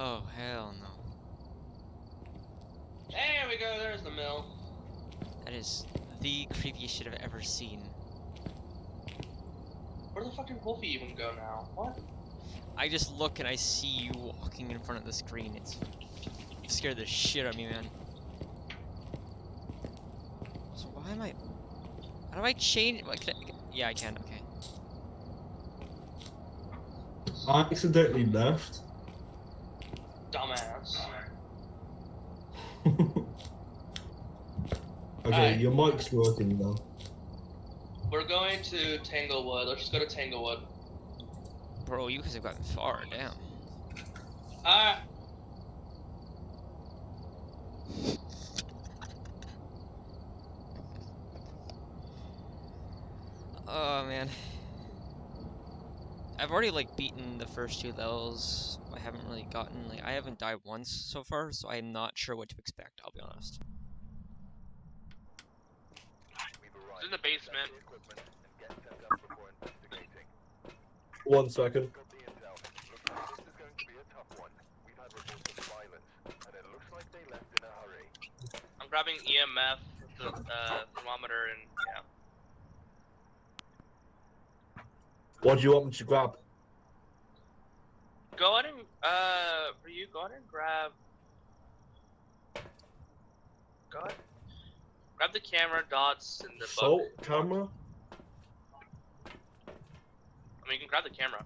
Oh, hell no. There we go, there's the mill. That is the creepiest shit I've ever seen. Where the fuck did Wolfie even go now? What? I just look and I see you walking in front of the screen. It's you scared the shit out of me, man. So why am I? How do I change? What, can I, yeah, I can. Okay. I accidentally left. Dumbass. Okay, Alright. your mic's working now. We're going to Tanglewood. Let's just go to Tanglewood. Bro, you guys have gotten far. Damn. Alright. Oh man. I've already like beaten the first two levels. I haven't really gotten like I haven't died once so far, so I'm not sure what to expect. I'll be honest. It's in the basement. One second. I'm grabbing EMF, the uh, thermometer, and yeah. What do you want me to grab? Go ahead and uh, for you, go ahead and grab. Go ahead. Grab the camera, dots, and the book. Salt camera? I mean, you can grab the camera.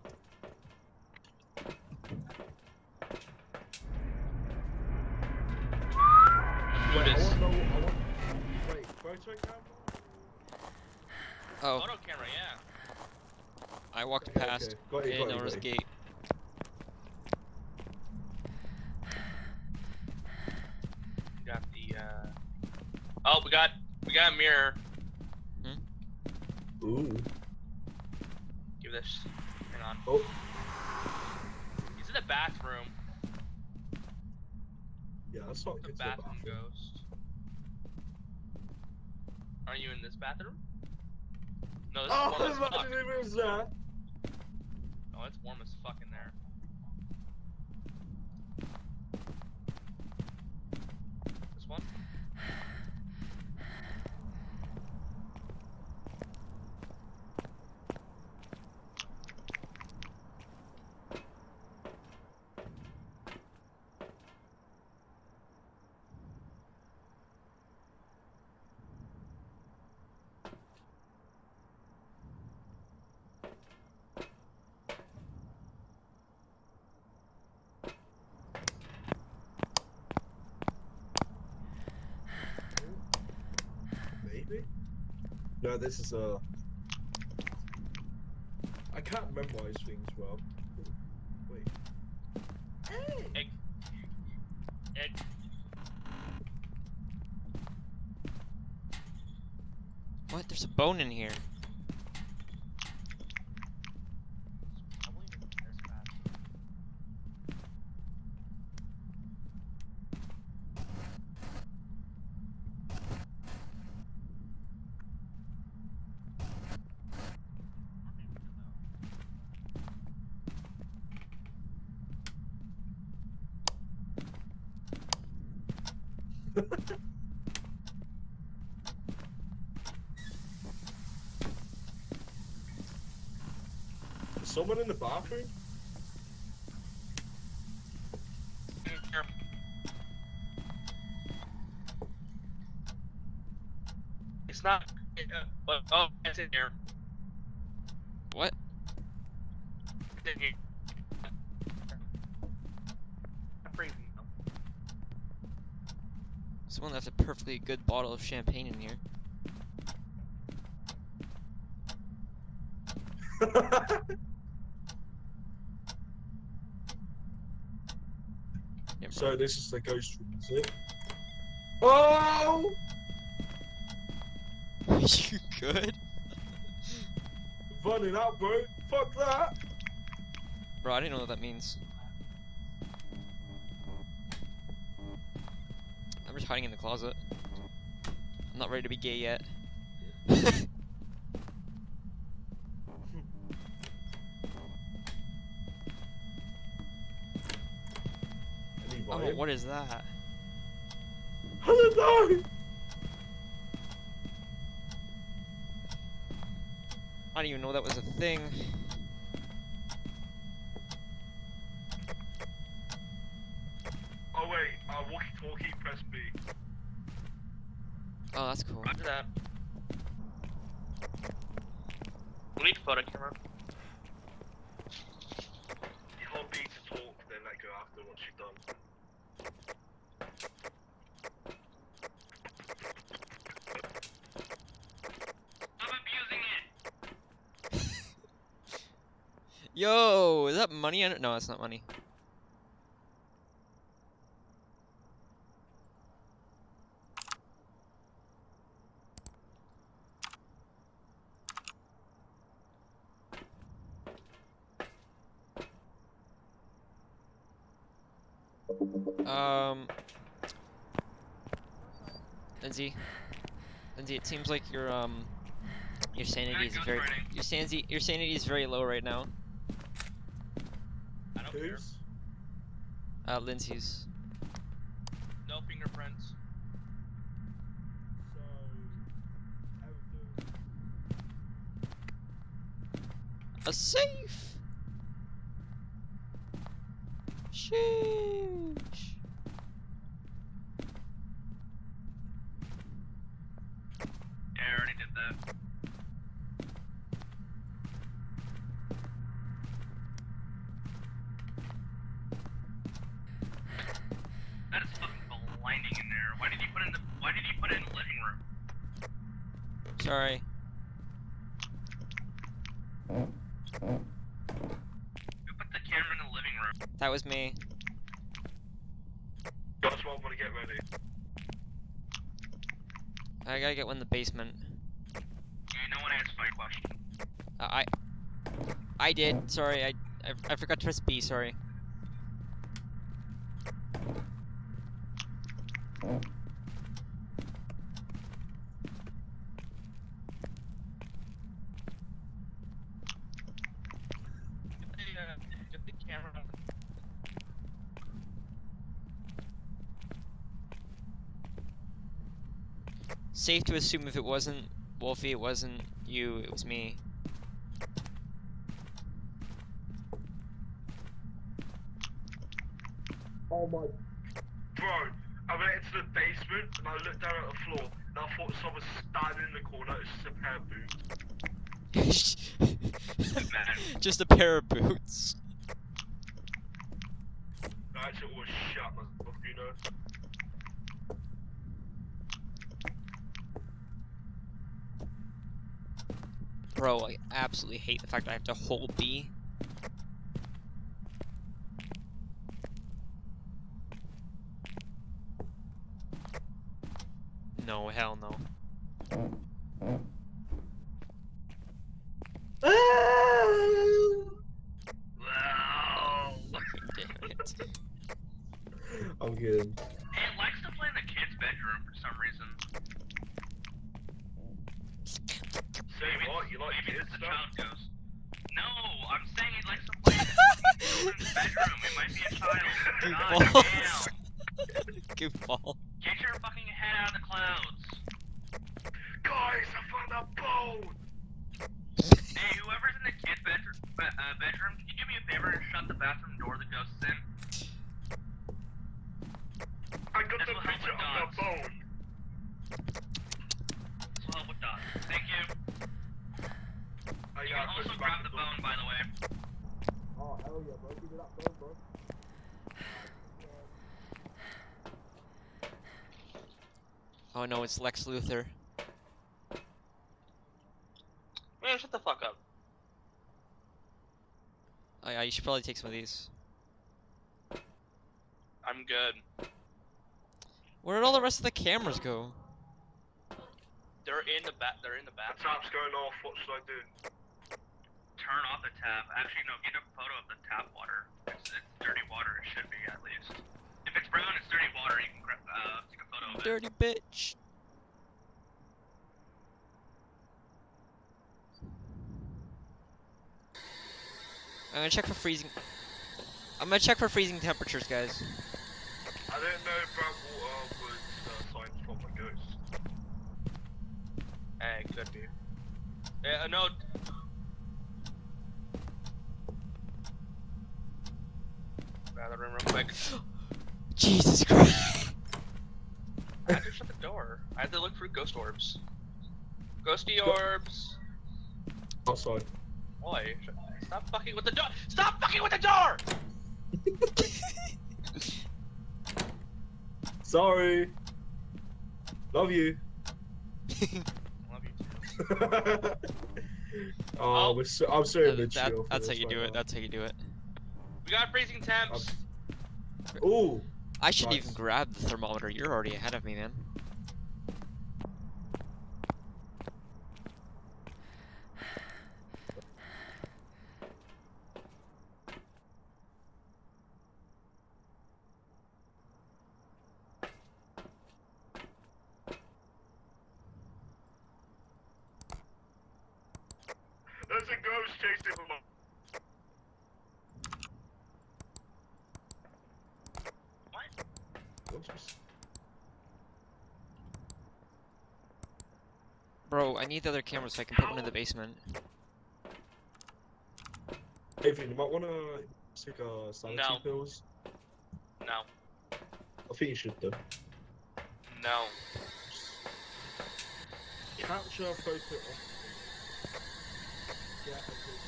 Do Wait, I want. I want. Wait, photo camera? Oh, Photo camera, yeah. I walked Okay, past. okay. Got you, Didn't got you, notice got gate. Got the. uh... Oh, we got we got a mirror. Hmm? Ooh. Give this. Hang on. Oh. He's in the bathroom. Yeah, that's not The good. bathroom ghost. Are you in this bathroom? No, this Oh, is warm as fuck. imagine it was. Oh, it's warm as fuck in there. This one? Maybe. No, this is a. I can't memorize things well. Wait. Hey. Egg. Egg. What? There's a bone in here. Probably in this bathroom. Is someone in the bathroom? It's not. Uh, oh, it's in here. What? It's in here. I'm freezing. Someone left a perfectly good bottle of champagne in here. Yeah, bro. So this is the ghost room, is it? Oh! you good? Running out, bro. Fuck that. Bro, I didn't know what that means. I'm just hiding in the closet. I'm not ready to be gay yet. Oh, what is that? I don't. I didn't even know that was a thing. Oh wait, uh, walkie-talkie, press B. Oh, that's cool. Roger that. We need a photo camera. You hold B to talk, then let go after once you've done. I'm abusing it. Yo, is that money? No, it's not money. Um, Lindsay, Lindsay, it seems like your um, your sanity is very, your sanity, your sanity is very low right now. I don't. Who's? Uh, Lindsay's. No fingerprints. So. A safe. Sheesh. Yeah, I already did that. That is fucking blinding in there. Why did you put it in the Why did you put it in the living room? Sorry. Who put the camera in the living room? That was me. What I'm gonna get ready. I gotta get one in the basement. Yeah, no one answered my question. Uh, I. I did. Sorry, I, I. I forgot to press B. Sorry. Get the, uh, get the camera. Safe to assume if it wasn't Wolfie, it wasn't you, it was me. Oh my. Bro, I went into the basement and I looked down at the floor and I thought someone was standing in the corner. It's just a pair of boots. Man. Just a pair of boots. I actually always shut myself, you know. Bro, I absolutely hate the fact I have to hold B. No, hell no. Wow. Damn it. I'm kidding. Hey, it likes to play in the kid's bedroom for some reason. Say Maybe what? it's- You like maybe kids it's the stuff? child ghost. No, I'm saying he likes to play in the children's bedroom. It might be a child. God Goofballs. damn. Goofball. Get your fucking head out of the clouds. Guys, I found a bone! Hey, whoever's in the kid's bedroom, be- uh, bedroom, can you do me a favor and shut the bathroom door the ghost is in? I got This the will help picture with of dogs. the bone. This will help with dogs. Thank you. I You got can also this grab back the door. bone, by the way. Oh hell yeah, bro. Give me that phone, bro. Oh no, it's Lex Luthor. Man, shut the fuck up. Oh yeah, you should probably take some of these. I'm good. Where did all the rest of the cameras go? They're in the ba- They're in the The bathroom. tap's going off, what should I do? Turn off the tap. Actually, no. Get a photo of the tap water. It's, it's dirty water. It should be at least. If it's brown, it's dirty water. You can gra- uh, take a photo of it. Dirty bitch. I'm gonna check for freezing. I'm gonna check for freezing temperatures, guys. I didn't know brown water was uh, signs from a ghost. Eh, could be. Yeah, no. Bathroom real quick. Jesus Christ. I had to shut the door. I had to look for ghost orbs. Ghosty orbs. Oh, Outside. Boy, stop fucking with the door. Stop fucking with the door. Sorry. Love you. Love you too. oh, Oh. we're so, I'm sorry, That- mid that- that's how you do it. That's how you do it. We got freezing temps. Ooh. I should even Nice. grab the thermometer. You're already ahead of me, man. There's a ghost chasing him. What's this? Bro, I need the other camera so I can put one in the basement. Adrian, you might wanna take uh, sanity No. pills. No. I think you should though. No. Capture a photo of. Get a picture.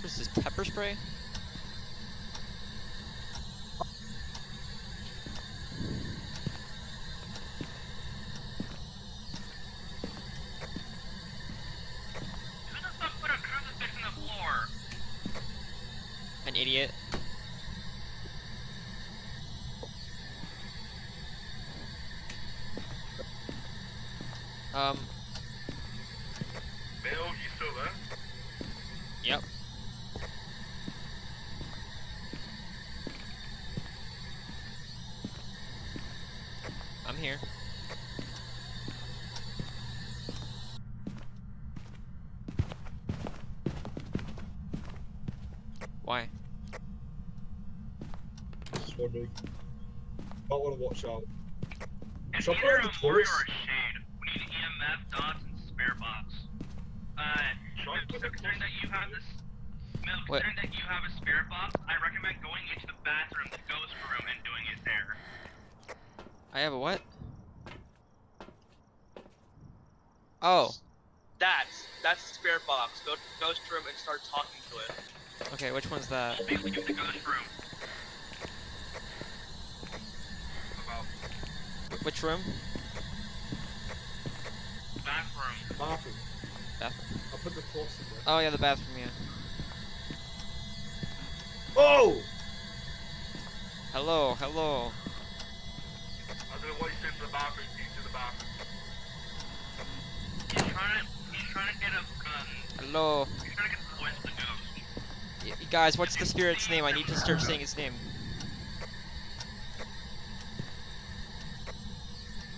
What's this, pepper spray? Who the fuck put a crucifix in the floor? An idiot. Um, Bill, you still there? yep. I'm here. Why? Just wondering. Might wanna watch out. It's Shall I put in a the Mori toilets? or a Shade. We need EMF, dots, and spare box. Uh, Should I Milk, put it in considering that you have this... Milk, What? considering that you have a spirit box, I recommend going into the bathroom, the ghost room, and doing it there. I have a what? Oh, That's, that's the spirit box. Go to the ghost room and start talking to it. okay, which one's that? Basically, the ghost room. About Wh- Which room? Bathroom. Bathroom. Bathroom. I put the cross in there. Oh yeah, the bathroom, yeah. Oh! Hello, hello. I don't know what he's doing in the bathroom. He's in the bathroom. He's trying to, he's trying to get a, um, Hello. he's trying to get the voice of the ghost. Y y- guys, what's spirit's name? I need to start saying his name.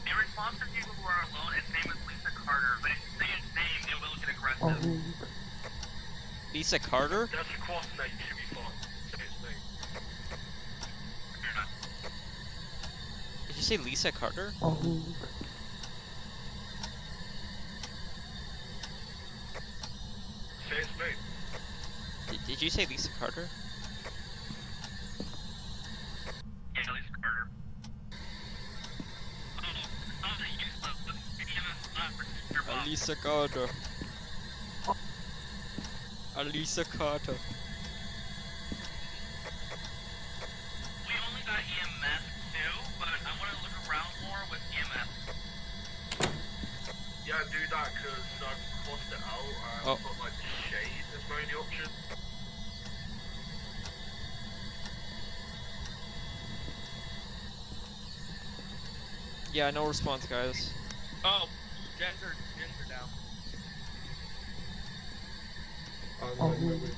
In response to people who are alone, its name is Lisa Carter, but if you say its name, it will get aggressive. Oh. Lisa Carter? That's a cross name. You should be fine. Say his name. You're not. Did you say Lisa Carter? Oh. Say his name. Did, did you say Lisa Carter? Yeah, Lisa Carter. Oh, oh, the useless, the EMF slap for your boss. Lisa Carter. Lisa Carter. We only got EMF too, but I want to look around more with EMF. Yeah, do that because I've uh, crossed it out and Oh. got like shade as my only option. Yeah, no response, guys. Oh, gender, gender down. Oh, wait, wait, wait.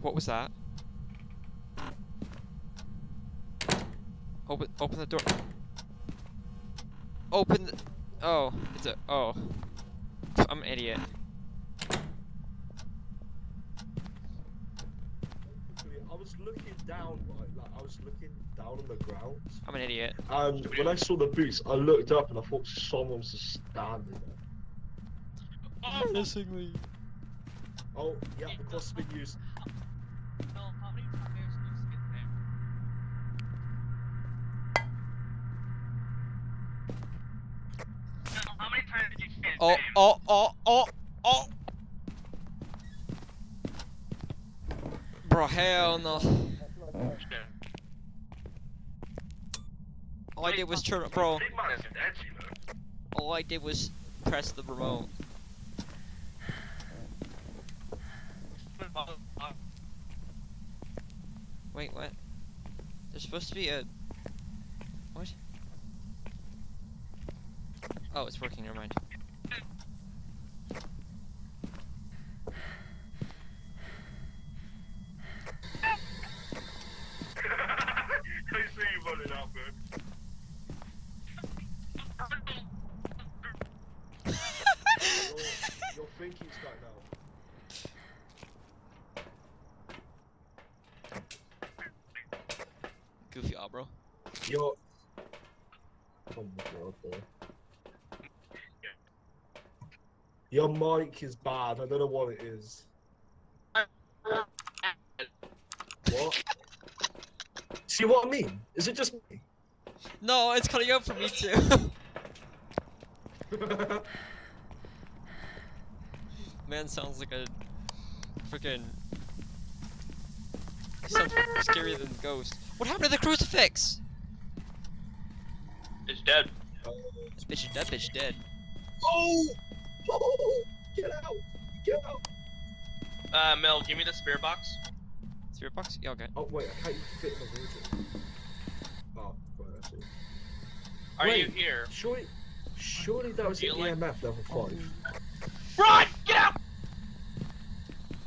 What was that? Open, open the door. Open the, Oh, it's a. Oh. I'm an idiot. I was looking down, right? Like I was looking down on the ground, I'm an idiot. and when I saw the boots, I looked up and I thought someone was just standing there. Oh, Missing me. Oh, yeah, the cross has been used. no, how many times did you get there? No, how many times did you get Oh, oh, oh, oh, oh. Bro, hell no. All I did was turn, bro. You know. All I did was press the remote. Wait, what? There's supposed to be a. What? Oh, it's working. Never mind. I see you running out, man. Your, your thinking's got now. Goofy, ah, bro. Your. Oh my god, bro. Your mic is bad. I don't know what it is. What? See what I mean? Is it just me? No, it's cutting out for me too. Man sounds like a freaking. Sounds scarier than the ghost. What happened to the crucifix? It's dead. This bitch is dead. Bitch dead. oh! Oh! Get out! Get out! Uh, Mel, give me the spear box. Spirit box? Yeah, okay. Oh wait, I can't even fit in the water. Oh, right, I see. Are you here? Surely, surely that was Do an you like- EMF level five. Run! Get out!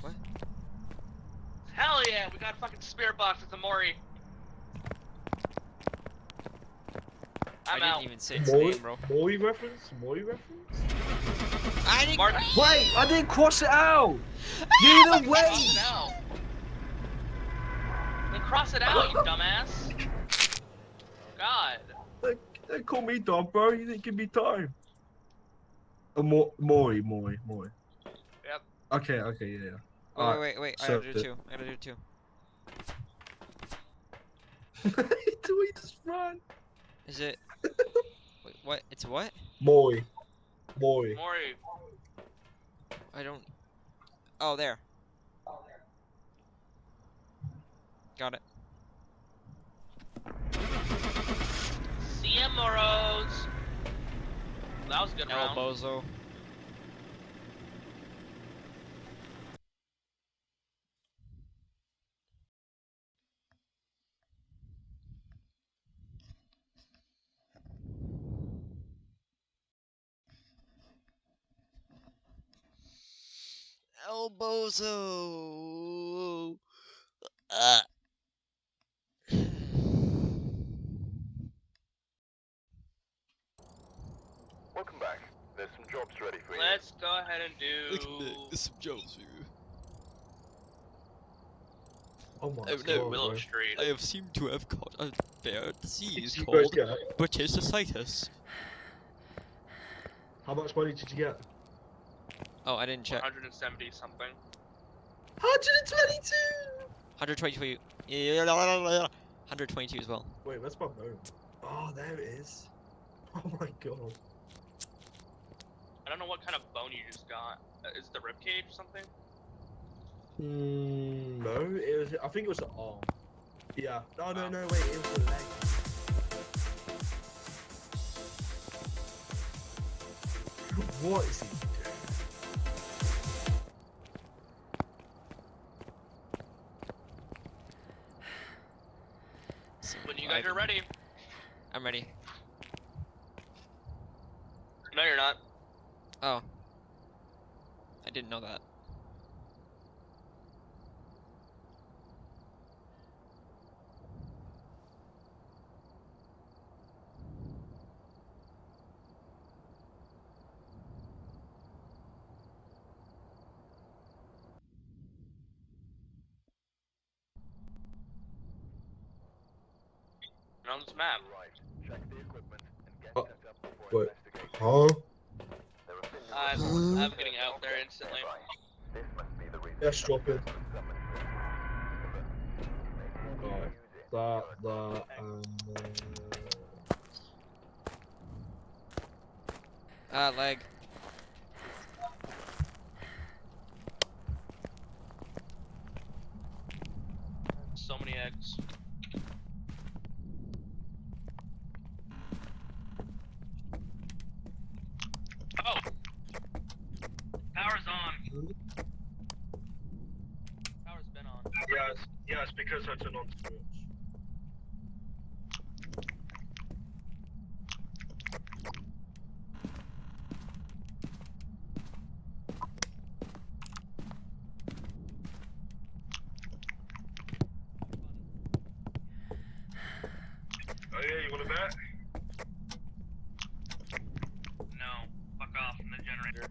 What? Hell yeah, we got a fucking spear box. It's a Mori. I I'm didn't out. even say its Mori, name, bro. Mori reference? Mori reference? I didn't. Martin, Wait, I didn't cross it out. you Either way. Cross it out. Then cross it out, you dumbass. God. They, they call me dumb, bro. You didn't give me time. Uh, Mo- Mori, Mori, Mori. Yep. Okay, okay, yeah, yeah. Wait, Alright, wait, wait, wait. I gotta do the- two. I gotta do two. Do we just run? Is it? Wait, what? It's what? Mori. Mori. Mori. I don't. Oh, there. Got it. See ya, Moros. That was a good El round. Bozo. El Bozo. Uh. Welcome back. There's some jobs ready for you. Let's go ahead and do. some jokes for you. Oh my Oh, god. no, Willow bro. Street. I have seemed to have caught a fair disease You guys called get- British How much money did you get? Oh, I didn't check. 170 something. 122! 122. Yeah, 122 as well. Wait, where's my bone? Oh, there it is. Oh my god. I don't know what kind of bone you just got. Uh, is it the ribcage or something? Mm, no, it was. I think it was the arm. Yeah. No, no, no. Wait, it was the leg. What is he You're ready. I'm ready. No, you're not. Oh. I didn't know that. On this map. Right. Check the equipment and get Oh, set up before wait. investigating. Huh? There are signals I'm, I'm getting out there instantly. This must be the reason. Yes, drop it. Summon for- That, that, and. Uh... Ah, leg. So many eggs. Oh! Power's on. Power's been on. Yeah, it's, yeah, it's because I turned on sports. Oh yeah, you wanna bet? No. Fuck off from the generator.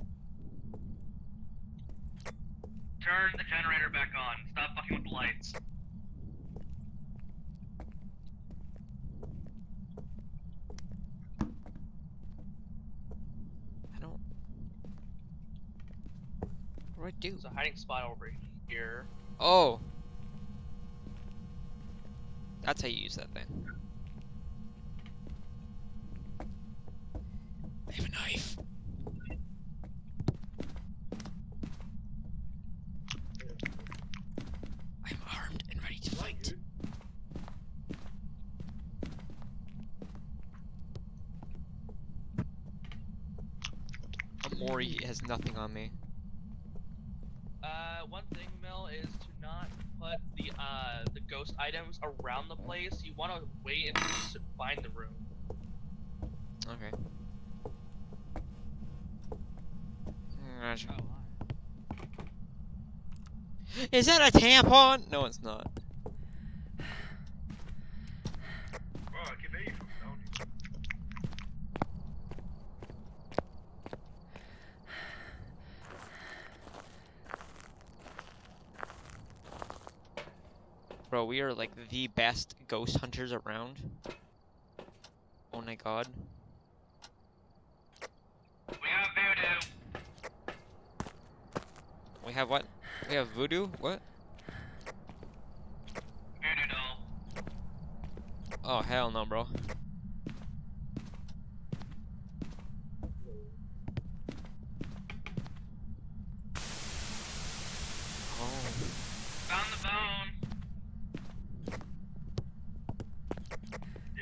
Turn the generator back on. Stop fucking with the lights. I don't. What do I do? There's a hiding spot over here. Oh! That's how you use that thing. I have a knife. I'm armed and ready to fight. Amori has nothing on me. Around the place. You want to wait and find the room. Okay. Oh, Is that a tampon? No, it's not. Right, I can hear you from down here. Bro, we are like the best ghost hunters around. Oh my god. We have voodoo. We have what? We have voodoo? What? Voodoo doll. Oh, hell no, bro. Oh. Found the bone. Yeah, so I got the camo, slow my back together. I don't. I don't know. It's a hallway. Bro, it's not free! I love that!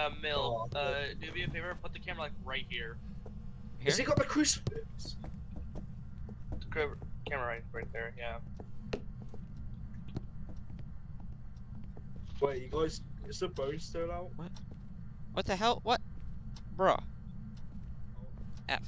Uh, Mill, Oh, uh, do me a favor, put the camera like right here. Has he Here? got the crucifix? Camera camera right, right there. Yeah. Wait, you guys, is the bone still out? What the hell? What? Bruh. F.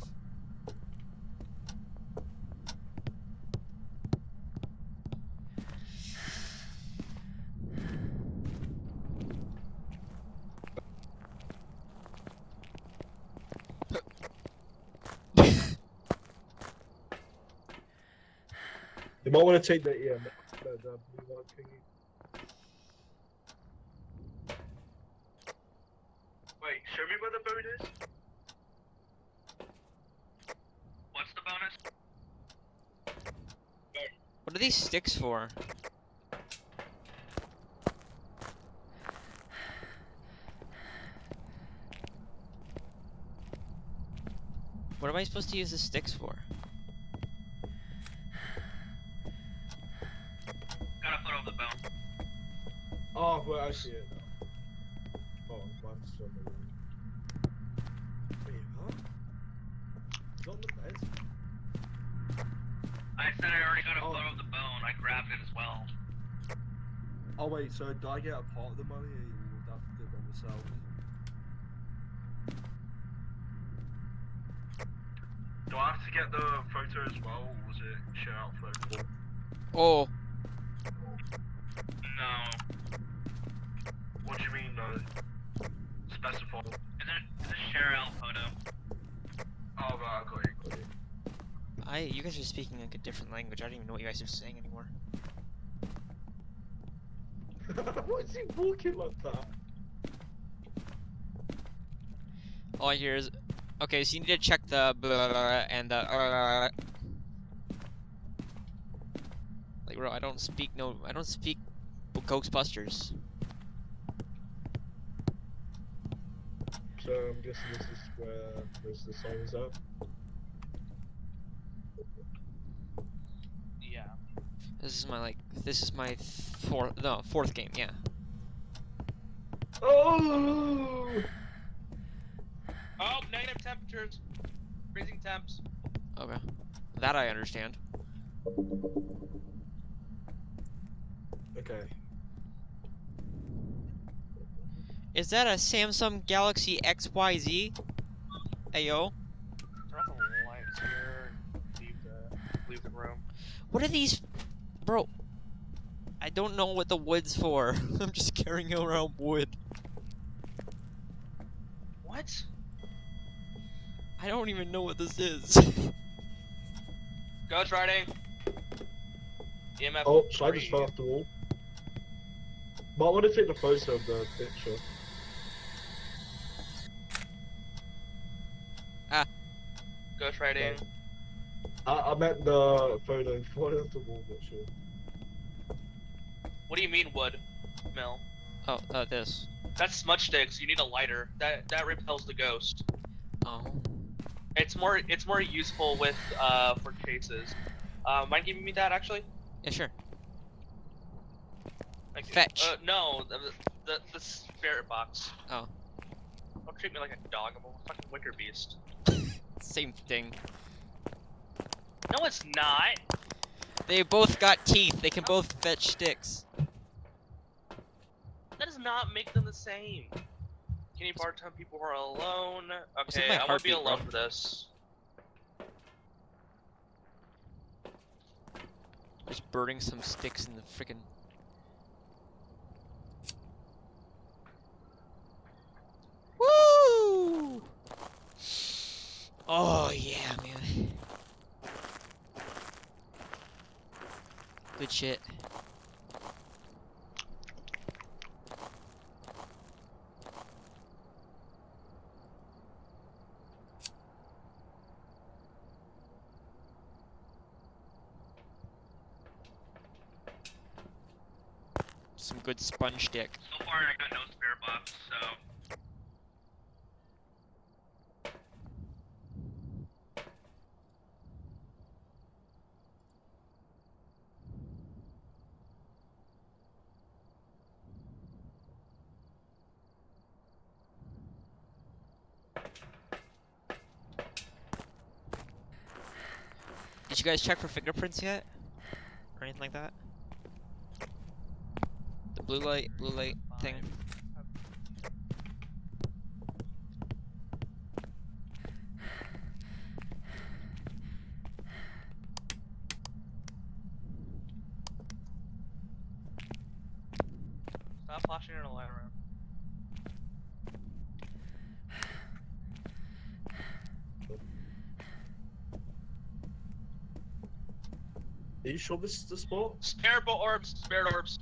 take the EM. The, the blue light thingy. Wait, show me where the bone is. What's the bonus? What are these sticks for? What am I supposed to use the sticks for? Oh, but I see it. Oh, I'm still Wait, huh? It's on the bed? I said I already got a oh. photo of the bone. I grabbed it as well. Oh, wait, so do I get a part of the money or would I have to do it by myself? Do I have to get the photo as well, or was it share out photo? Oh. Do you mean, no? Specify. Is it is it share out photo? Oh, right, I got you, got you. I you guys are speaking like a different language. I don't even know what you guys are saying anymore. Why is he walking like that? All I hear is, okay, so you need to check the blah, blah, blah, and the. uh, like, bro, I don't speak no, I don't speak Ghostbusters. So I'm guessing this is where most of the song is at. Yeah. This is my like, this is my fourth, no, fourth game, yeah. Oh! Oh, negative temperatures. Freezing temps. Okay, that I understand. Okay. Is that a Samsung Galaxy XYZ? Ayo, Turn off the lights here. Leave the leave the room. what are these, bro? I don't know what the wood's for. I'm just carrying around wood. What? I don't even know what this is. Ghost riding. EMF. Oh, so I just three. fell off the wall. But I want to take the photo of the picture. Ghost riding. I, I meant the photo falling off the wall, but sure. What do you mean wood? Mill. oh, uh, this. That's smudge sticks. You need a lighter. That that repels the ghost. Oh. It's more it's more useful with uh for cases. Uh, mind giving me that actually? Yeah, sure. Thank you. Fetch. Uh, no, the, the the spirit box. Oh. Don't treat me like a dog. I'm a fucking wicker beast. Same thing. No, it's not. They both got teeth. They can both fetch sticks. That does not make them the same. Can you part-time people who are alone? Okay, I won't be alone bro. for this. Just burning some sticks in the freaking. Woo! Oh yeah, man. Good shit. Some good sponge stick. So far, I got no spirit box, so. You guys check for fingerprints yet? Or anything like that? The blue light, blue light thing. Stop flashing your light around. Are you sure this is the spot? Spirit orbs, spirit orbs.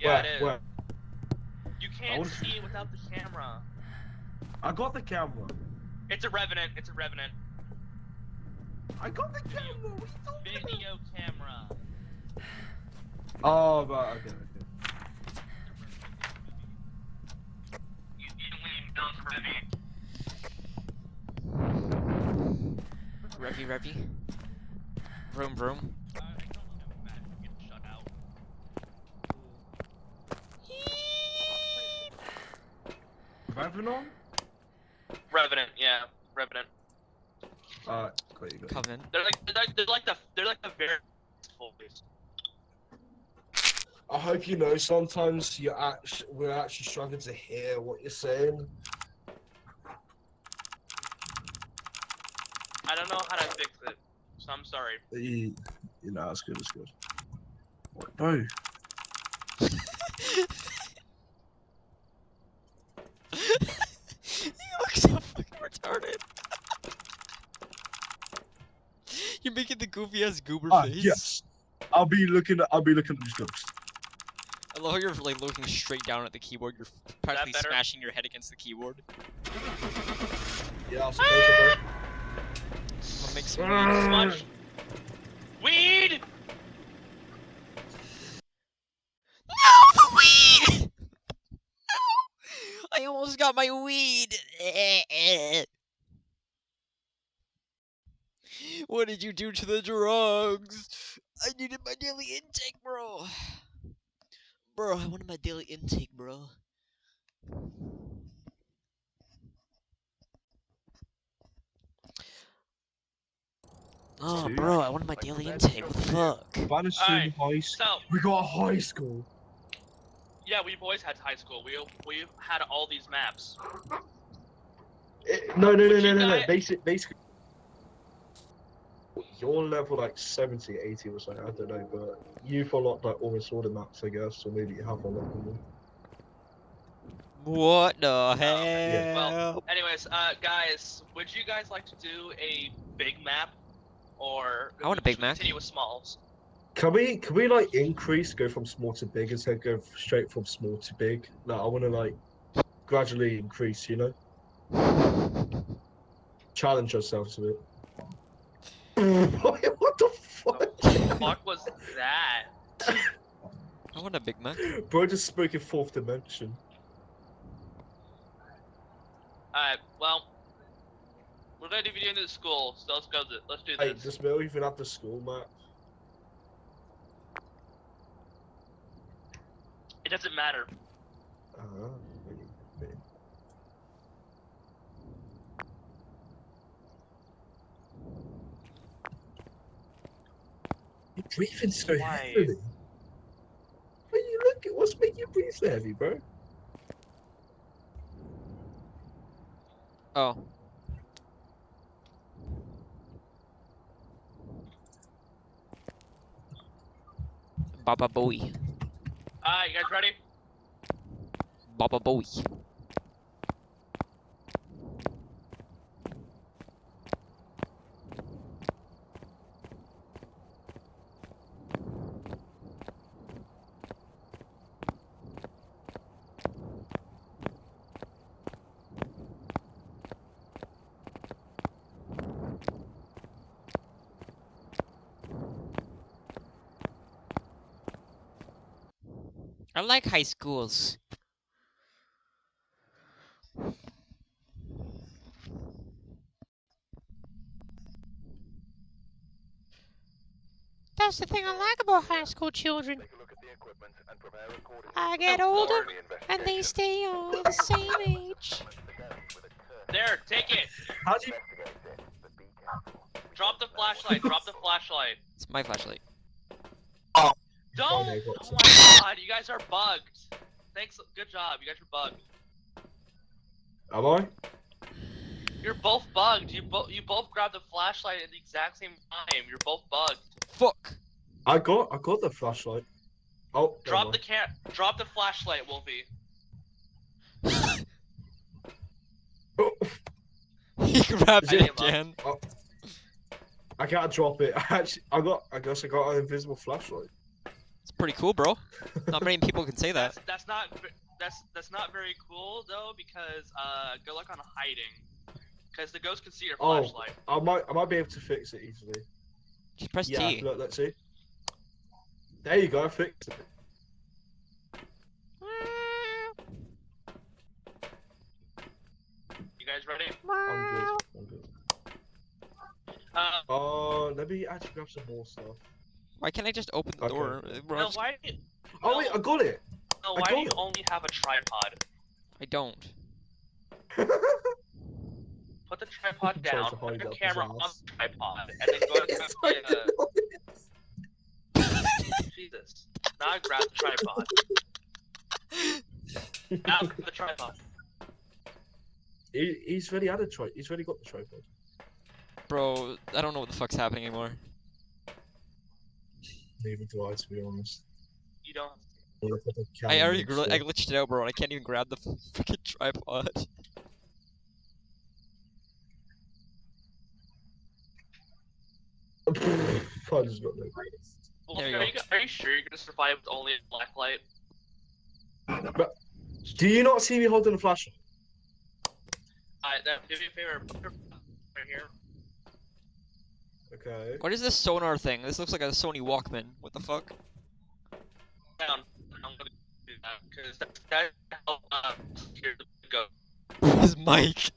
Yeah, where, it is. Where? You can't wanna- see without the camera. I got the camera. It's a revenant. It's a revenant. I got the camera. What are you talking about? Video camera. Oh, right. Okay. okay. You, you leave those Revy. Revy, Revy. Vroom, vroom. Uh, I don't know. Matt, get shut out. Revenant? Revenant, yeah, Revenant. Uh, Alright, got you, got. Covenant. They're like they're like, they're like the they're like the very voice. I hope you know sometimes you're actually we're actually struggling to hear what you're saying. I don't know how to fix it, so I'm sorry. You, you know, it's good. It's good. What, Bro, you look so fucking retarded. You're making the goofy ass goober ah, face. yes. I'll be looking. At, I'll be looking at these ghosts. I love how you're like looking straight down at the keyboard. You're practically smashing your head against the keyboard. Yeah, I suppose it, I'll make some bro. weed. Smudge. Weed! No, the weed! No! I almost got my weed. What did you do to the drugs? I needed my daily intake, bro. Bro, I wanted my daily intake, bro. Oh, Dude. bro, I wanted my daily intake. What the fuck? Bannister high school. We got a high school. yeah, we've always had high school. We we've had all these maps. Eh, no, no, no, Would no, no, no. guy- Basic, basically. You're level like 70, 80 or something, I don't know, but you've unlocked like almost all the maps, I guess, or maybe you have unlocked them. What the hell? yeah. Well, anyways, uh, guys, would you guys like to do a big map, or I want a big should map. Continue with smalls. Can we, can we like increase, go from small to big instead of go straight from small to big? No, I want to like gradually increase, you know? Challenge ourselves a bit. what the fuck? What the fuck was that? I want a Big Mac. Bro just spoke in fourth dimension. Alright, well, we're gonna do video into the school, so let's go. th- Let's do Hey, this. does Mill even have the school map? It doesn't matter. Ah, maybe. You're breathing so Why? heavily. When you look at what's making you breathe so heavy, bro? Oh. Baba Booey. Alright, you guys ready? Baba Booey. I like high schools. That's the thing I like about high school children. Take a look at the equipment and prepare accordingly. I get older and they stay all the same age. There, take it. How do you? Investigate it, but be careful. Drop the flashlight. Drop the flashlight. It's my flashlight. Oh. Don't. Oh what's my god, you guys are bugged. Thanks. Good job. You guys are bugged. Am I? You're both bugged. You both you both grabbed the flashlight at the exact same time. You're both bugged. Fuck. I got, I got the flashlight. Oh, Drop the mind. can. Drop the flashlight, Wolfie. Oh, he grabs I it gave up. again. I can't drop it. I actually, I got, I guess I got an invisible flashlight. It's pretty cool, bro. Not many people can say that. That's that's not that's that's not very cool though because uh good luck on hiding. Because the ghost can see your Oh. flashlight. I might, I might be able to fix it easily. Just press yeah, T. look, let's see. There you go, I fixed it. You guys ready? I'm good. I'm good. Uh, Oh, let me actually grab some more stuff. Why can't I just open the Okay. door? Bro, no, why? do you- Oh wait, I got it. No, why do you it. only have a tripod? I don't. Put the tripod down. Put hide your camera on the tripod, and then go to the. Uh, Jesus. Now I grab the tripod. Now grab the tripod. he, he's already had a tri. He's already got the tripod. Bro, I don't know what the fuck's happening anymore. Neither do I, to be honest. You don't. Look at the I already gl I glitched it out, bro, and I can't even grab the fucking tripod. I just got no. Well, There you are, go. you, are you sure you're gonna survive with only a black light? Do you not see me holding a flashlight? I uh, do me a favor, right here. Okay. What is this sonar thing? This looks like a Sony Walkman. What the fuck? Down. I'm gonna do that because that that help here uh, to go. His mic.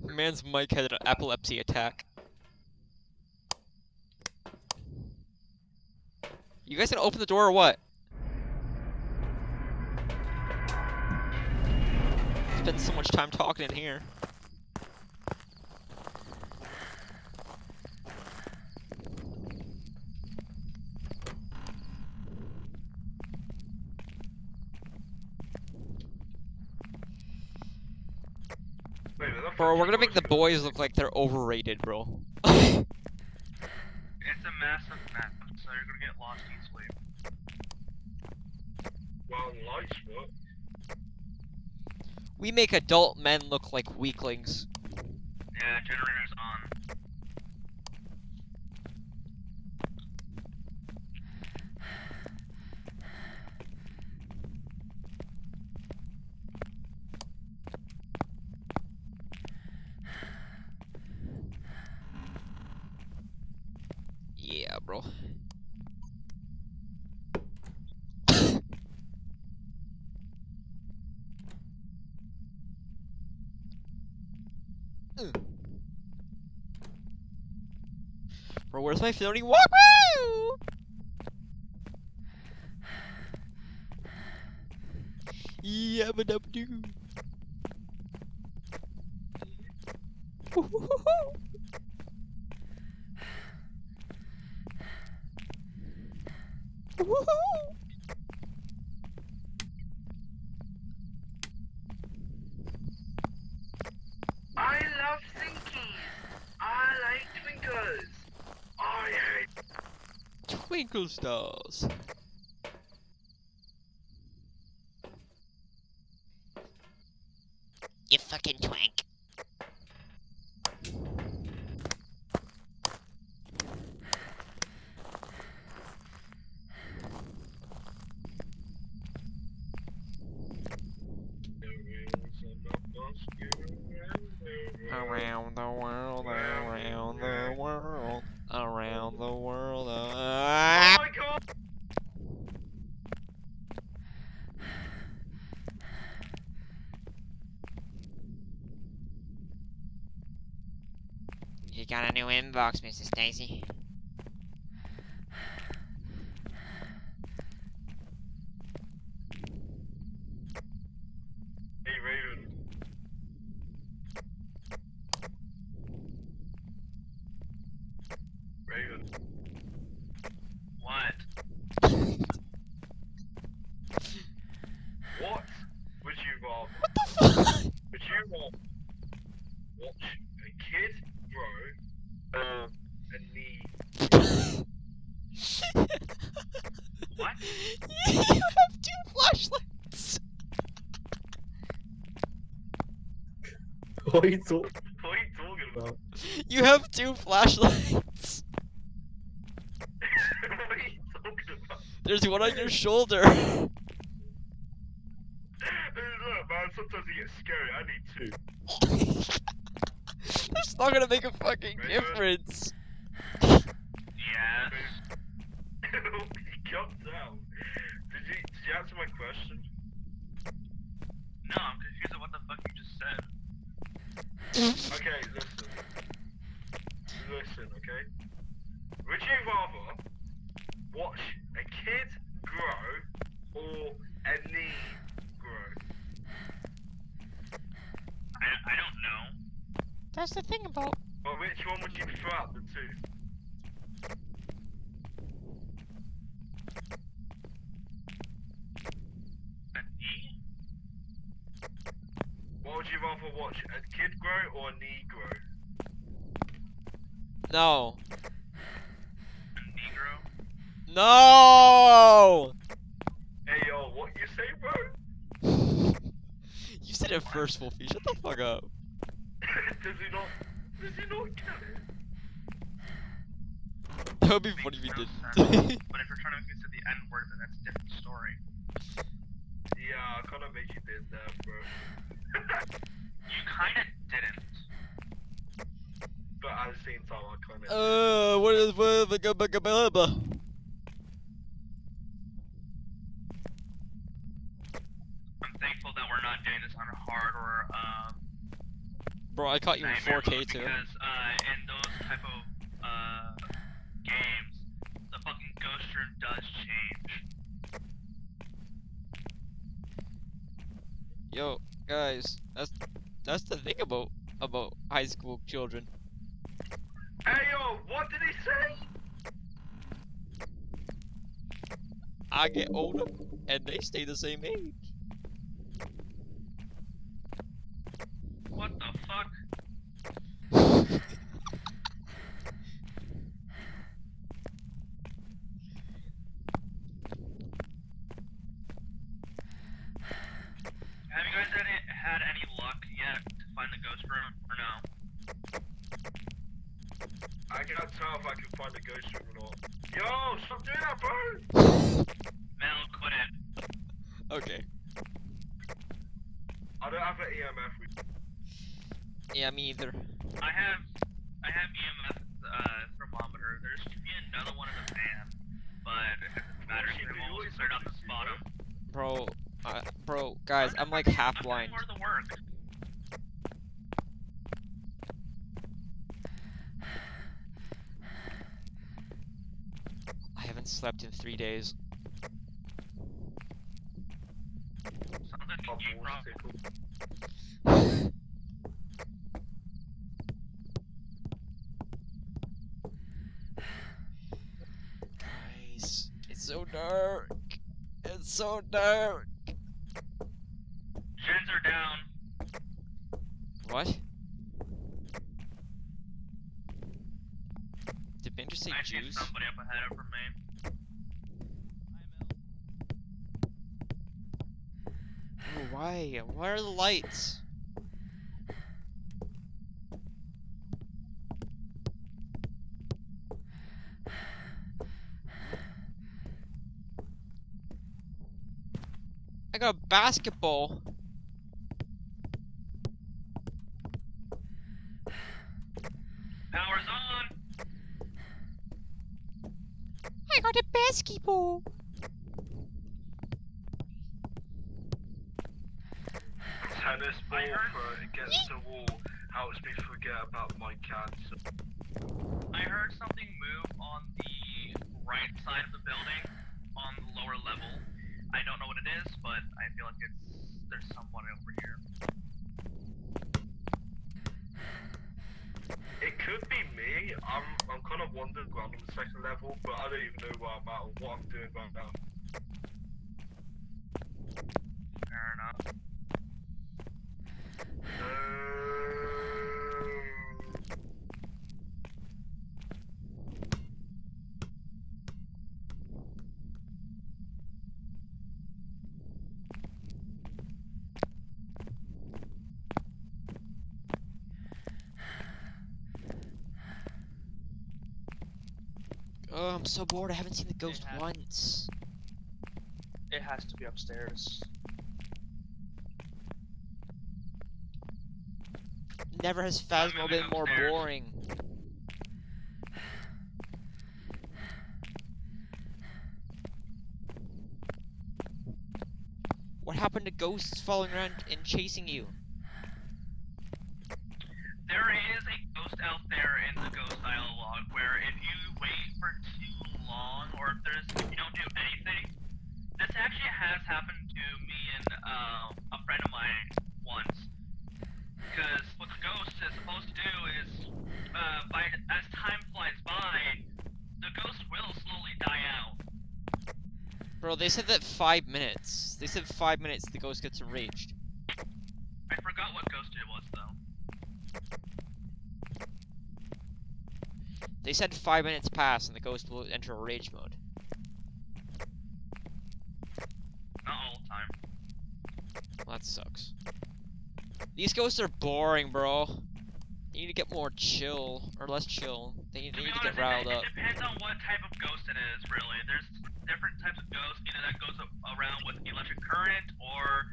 Man's mic had an epilepsy attack. You guys gonna open the door or what? Spend so much time talking in here. Wait, Bro, we're gonna make the boys look like they're overrated, bro. It's a massive map, so you're gonna get lost in sleep. Well, lights work. We make adult men look like weaklings. Yeah, generator's on. Yeah, bro. Bro, where's my floating Walkman? Yabba dabba doo. Woohoo! I love thinkies. I like twinkles. I hate. Twinkle stars. You fucking twank. Around the world, around the world, around the world. Oh ah. my god! You got a new inbox, Mrs. Stacy. Hey Raven. Raven. What? What would you rather? What the fuck? Would you rather watch a kid grow or a knee? What? you have two flashlights. What are you talking What are you talking about? about? You have two flashlights. what are you talking about? There's one on your shoulder. Hey, look, man, sometimes you get scary. I need two. That's not gonna make a fucking Raven. difference. Yes. Calm down. Did you did you answer my question? No, I'm confused at what the fuck you just said. Okay, listen. Listen, okay? Would you rather watch a kid grow or a knee grow? I, I don't know. That's the thing about. Or which one would you prefer out the two? Rather watch a kid grow or a knee grow? No. Negro. No! Hey yo, what you say, bro? you said it first, Wolfie. Shut the fuck up. does he not? Does he not get it? That would be funny if you no did. But if you're trying to make me say the N word, then that's a different story. Yeah, I kind of make you did that, bro. You kinda didn't. but at the same time, I kind of. uh, what is what the blah. I'm thankful that we're not doing this on hard or um. Bro, I caught you in 4K mode too. Because uh, in those type of uh games, the fucking ghost room does change. Yo, guys, that's that's the thing about about high school children. Hey yo, what did he say? I get older and they stay the same age. What the fuck? Have you guys had, had any luck yet to find the ghost room, or no? I can't tell if I can find the ghost room or not. Yo, stop doing that, bro! Mel, quit it. Okay. I don't have an EMF. With Yeah, me either. I have, I have EMF uh, thermometer. There should be another one in the van, but it doesn't matter. Shit, They dude, you will always cleared out fucking the bottom. Bro, uh, bro, guys, I'm like I'm half doing blind. more of the work. I haven't slept in three days. Sounds like my a geek balls rock. tickle. Guys, it's so dark. It's so dark. Gens are down. What? Did Bender say I juice? somebody up ahead of from me. Why? Why are the lights? I got a basketball. Power's on. I got a basketball. Tennis ball throw against the wall helps me forget about my cancer. I heard something move on the right side of the building, on the lower level. I don't know what it is, but I feel like it's there's someone over here. It could be me. I'm I'm kind of wandering around on the second level, but I don't even know where I'm at or what I'm doing right now. Fair enough. Um, Oh, I'm so bored. I haven't seen the ghost have- once. It has to be upstairs. Never has Phasmo been more upstairs. boring. What happened to ghosts following around and chasing you? There is a ghost out there in the ghost dialogue where if you wait you don't do anything, this actually has happened to me and uh, a friend of mine once. Because what the ghost is supposed to do is, uh, by as time flies by, the ghost will slowly die out. Bro, they said that five minutes. They said five minutes the ghost gets enraged. I I forgot what ghost it was though. They said five minutes pass and the ghost will enter a rage mode. Not all the time. Well, that sucks. These ghosts are boring, bro. They need to get more chill, or less chill. They need, To they need to get riled it, up. it depends on what type of ghost it is, really. There's different types of ghosts, either that goes around with electric current or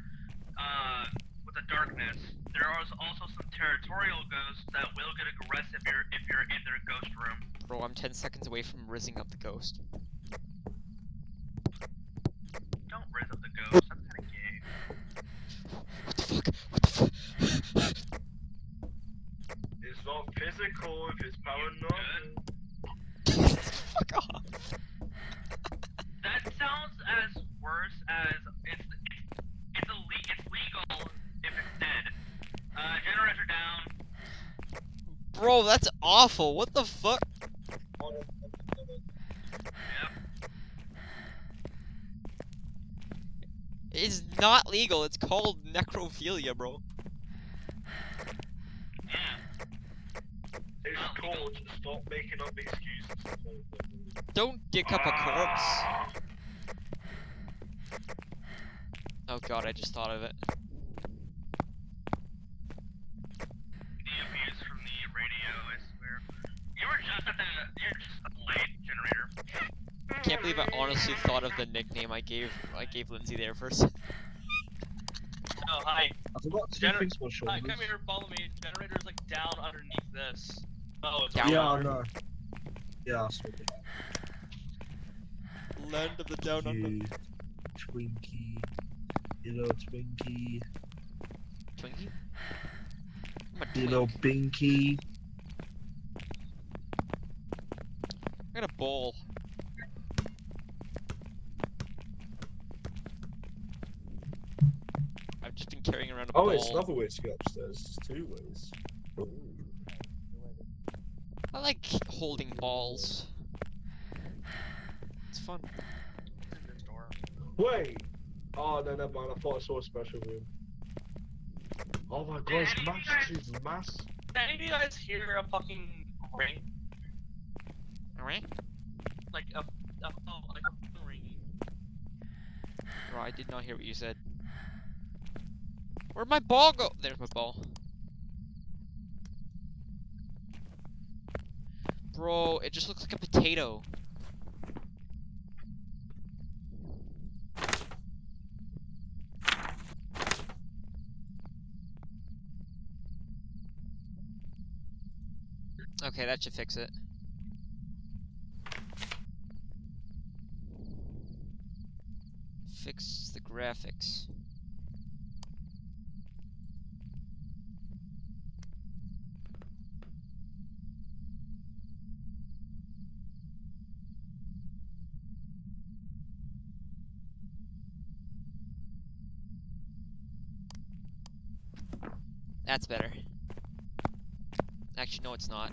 uh, with the darkness. There are also some territorial ghosts that will get aggressive if you're, if you're in their ghost room. Bro, I'm 10 seconds away from rizzing up the ghost. Don't raise up the ghost, that's kinda gay. What the fuck? What the fuck? It's not physical if fuck off. That sounds as worse as it's it's it's, ille- it's legal if it's dead. Uh, generator down. Bro, that's awful. What the fuck? Yep. It's not legal. It's called necrophilia, bro. Yeah. It's called stop making up excuses. Don't dick up a corpse. Ah, Oh god, I just thought of it. EMPs from the radio, I swear. You were just at the you're just at the light generator. Can't believe I honestly thought of the nickname I gave I gave Lindsay there first. Oh, hi. I forgot two Gener- things for Hi, come here, follow me. Generator's like down underneath this. Oh, Down Yeah, I under. know. Yeah, I saw that. Land of the down under. You Twinkie. You little Twinkie. Twinkie? I'm a You little twink. Binky. I got a bowl. I've just been carrying around a Oh, bowl. it's another way to get upstairs. It's two ways. I like holding balls. It's fun. Wait. Oh, no, never mind. I thought I saw a special room. Oh my god, it's any of you mass. guys- It's mass. Did any of you guys hear a fucking ring? Alright? Like a, a oh, like a phone ringing. Bro, I did not hear what you said. Where'd my ball go? There's my ball. Bro, it just looks like a potato. Okay, that should fix it. Fix the graphics. That's better. Actually, no, it's not.